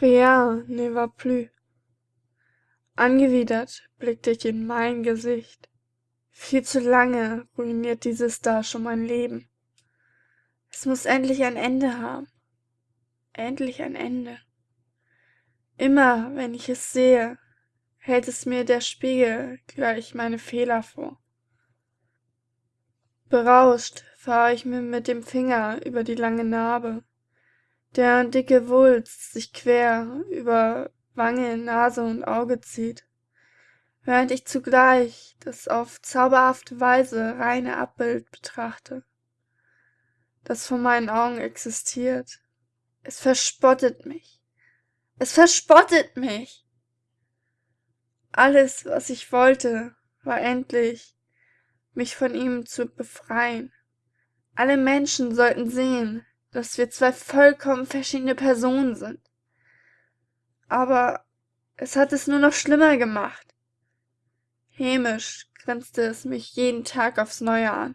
Rien ne va plus. Angewidert blickte ich in mein Gesicht. Viel zu lange ruiniert dieses da schon mein Leben. Es muss endlich ein Ende haben. Endlich ein Ende. Immer, wenn ich es sehe, hält es mir der Spiegel gleich meine Fehler vor. Berauscht fahre ich mir mit dem Finger über die lange Narbe, deren dicke Wulst sich quer über Wange, Nase und Auge zieht, während ich zugleich das auf zauberhafte Weise reine Abbild betrachte, das vor meinen Augen existiert. Es verspottet mich. Es verspottet mich. Alles, was ich wollte, war endlich, mich von ihm zu befreien. Alle Menschen sollten sehen, dass wir zwei vollkommen verschiedene Personen sind. Aber es hat es nur noch schlimmer gemacht. Hämisch grinste es mich jeden Tag aufs Neue an,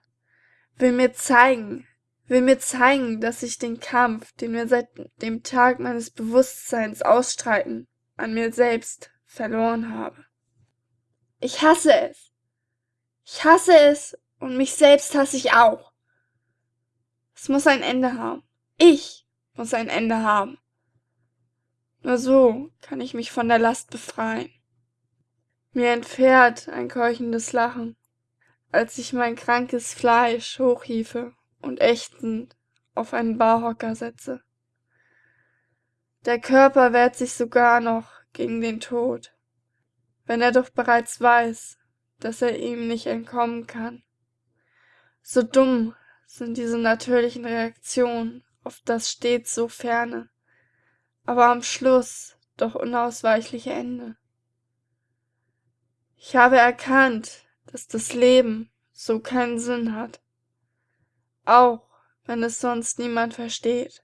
will mir zeigen, will mir zeigen, dass ich den Kampf, den wir seit dem Tag meines Bewusstseins ausstreiten, an mir selbst verloren habe. Ich hasse es. Ich hasse es und mich selbst hasse ich auch. Es muss ein Ende haben. Ich muss ein Ende haben. Nur so kann ich mich von der Last befreien. Mir entfährt ein keuchendes Lachen, als ich mein krankes Fleisch hochhiefe und ächzend auf einen Barhocker setze. Der Körper wehrt sich sogar noch gegen den Tod, wenn er doch bereits weiß, dass er ihm nicht entkommen kann. So dumm sind diese natürlichen Reaktionen auf das stets so ferne, aber am Schluss doch unausweichliche Ende. Ich habe erkannt, dass das Leben so keinen Sinn hat, auch wenn es sonst niemand versteht.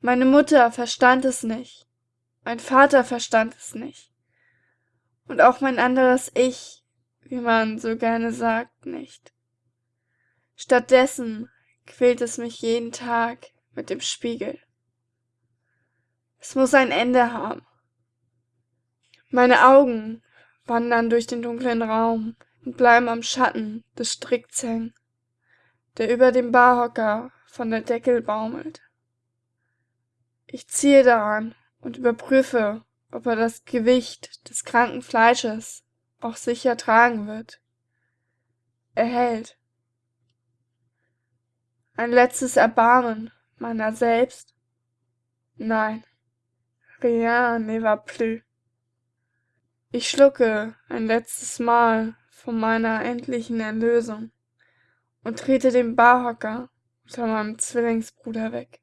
Meine Mutter verstand es nicht, mein Vater verstand es nicht, und auch mein anderes Ich, wie man so gerne sagt, nicht. Stattdessen quält es mich jeden Tag mit dem Spiegel. Es muss ein Ende haben. Meine Augen wandern durch den dunklen Raum und bleiben am Schatten des Stricks hängen, der über dem Barhocker von der Deckel baumelt. Ich ziehe daran und überprüfe, ob er das Gewicht des kranken Fleisches auch sicher tragen wird. Er hält. Ein letztes Erbarmen meiner selbst? Nein. Rien ne va plus. Ich schlucke ein letztes Mal von meiner endlichen Erlösung und trete den Barhocker unter meinem Zwillingsbruder weg.